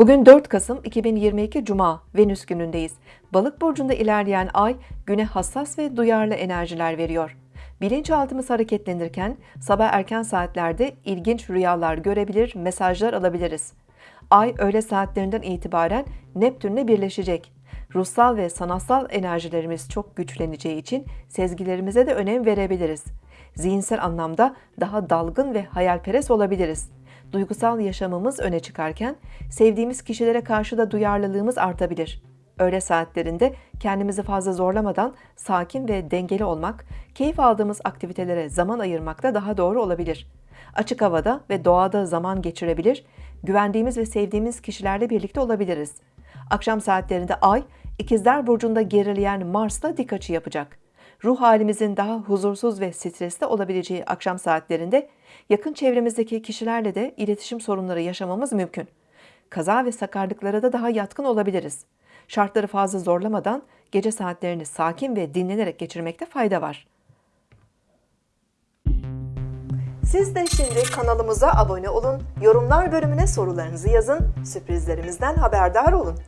Bugün 4 Kasım 2022 Cuma, Venüs günündeyiz. Balık burcunda ilerleyen ay güne hassas ve duyarlı enerjiler veriyor. Bilinçaltımız hareketlenirken sabah erken saatlerde ilginç rüyalar görebilir, mesajlar alabiliriz. Ay öğle saatlerinden itibaren Neptünle birleşecek. Ruhsal ve sanatsal enerjilerimiz çok güçleneceği için sezgilerimize de önem verebiliriz. Zihinsel anlamda daha dalgın ve hayalperest olabiliriz. Duygusal yaşamımız öne çıkarken sevdiğimiz kişilere karşı da duyarlılığımız artabilir. Öğle saatlerinde kendimizi fazla zorlamadan sakin ve dengeli olmak, keyif aldığımız aktivitelere zaman ayırmak da daha doğru olabilir. Açık havada ve doğada zaman geçirebilir, güvendiğimiz ve sevdiğimiz kişilerle birlikte olabiliriz. Akşam saatlerinde Ay, İkizler Burcu'nda gerileyen Mars'la dik açı yapacak. Ruh halimizin daha huzursuz ve stresli olabileceği akşam saatlerinde yakın çevremizdeki kişilerle de iletişim sorunları yaşamamız mümkün. Kaza ve sakarlıklara da daha yatkın olabiliriz. Şartları fazla zorlamadan gece saatlerini sakin ve dinlenerek geçirmekte fayda var. Siz de şimdi kanalımıza abone olun, yorumlar bölümüne sorularınızı yazın, sürprizlerimizden haberdar olun.